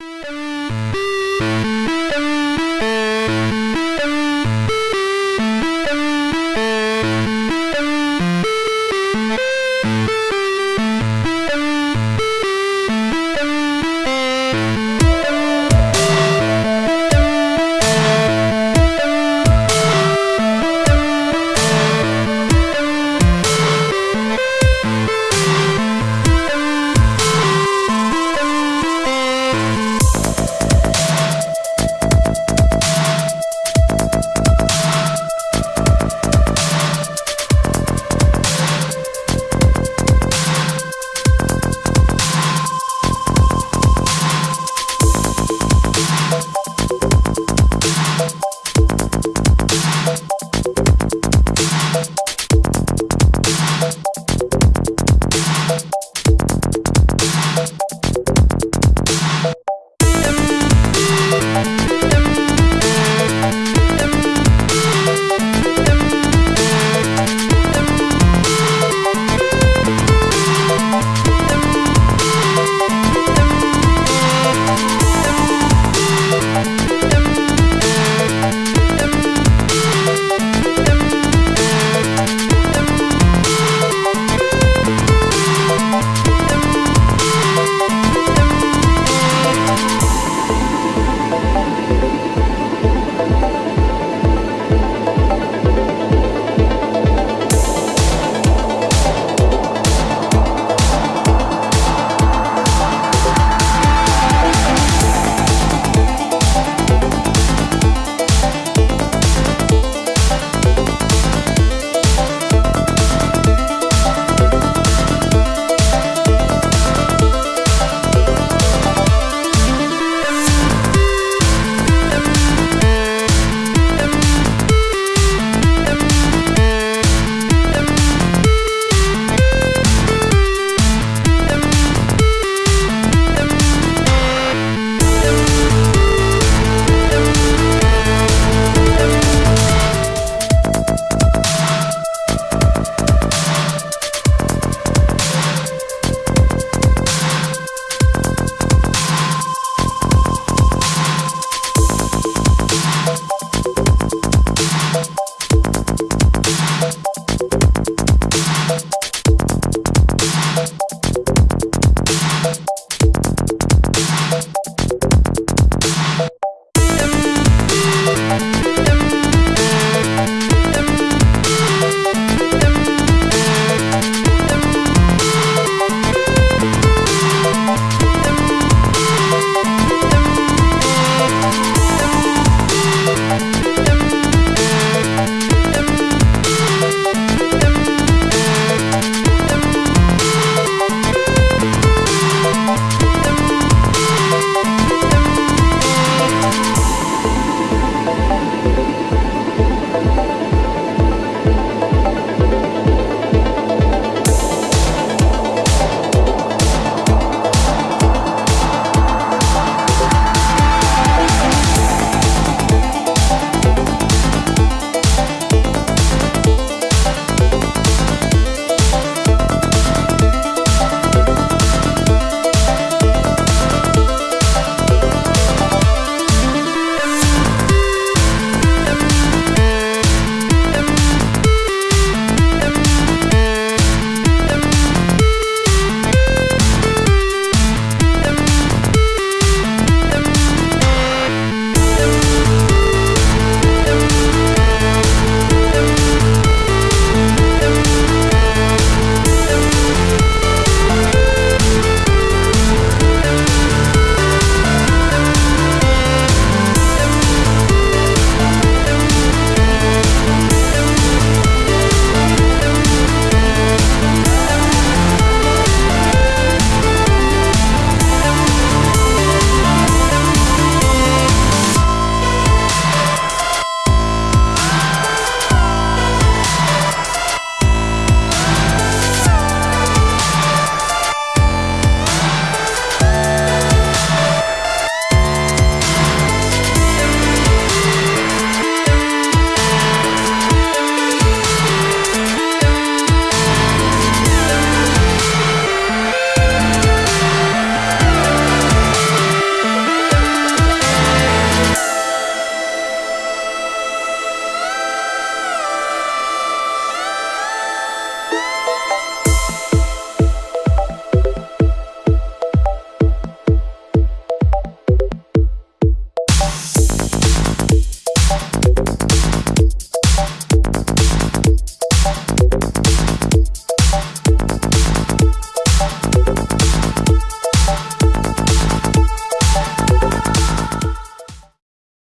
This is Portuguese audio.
Música